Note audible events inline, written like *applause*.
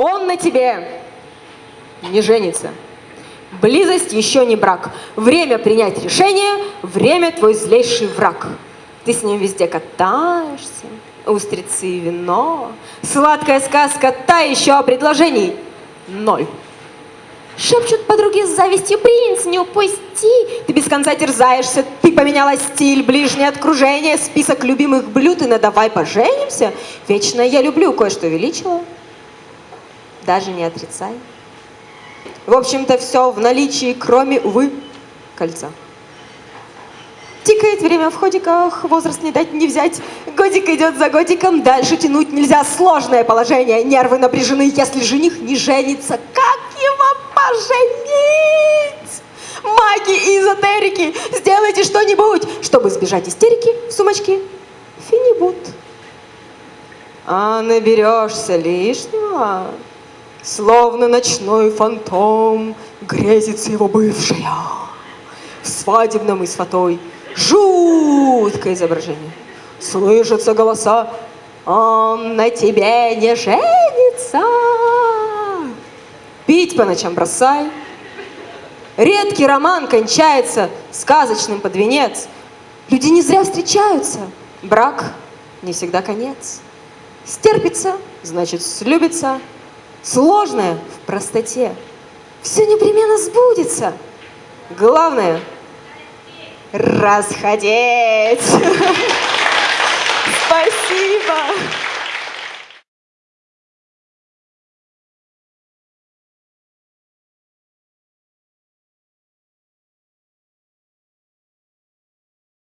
Он на тебе не женится. Близость еще не брак. Время принять решение, время твой злейший враг. Ты с ним везде катаешься, устрицы и вино. Сладкая сказка, та еще о предложений. Ноль. Шепчут подруги с завистью, принц, не упусти. Ты без конца терзаешься, ты поменяла стиль, ближнее окружение, список любимых блюд, и на давай поженимся. Вечно я люблю, кое-что величила. Даже не отрицай. В общем-то, все в наличии, кроме, увы, кольца. Тикает время в ходиках, возраст не дать не взять. Годик идет за годиком, дальше тянуть нельзя. Сложное положение, нервы напряжены. Если жених не женится, как его поженить? Маги и эзотерики, сделайте что-нибудь, чтобы избежать истерики в сумочке. Финибут. А наберешься лишнего, словно ночной фантом, грезится его бывшая в свадебном и с фатой жуткое изображение. Слышатся голоса, он на тебе не женится. Пить по ночам бросай. Редкий роман кончается сказочным под венец. Люди не зря встречаются. Брак не всегда конец. Стерпится, значит слюбится. Сложное в простоте. Все непременно сбудется. Главное расходить. *laughs* Спасибо.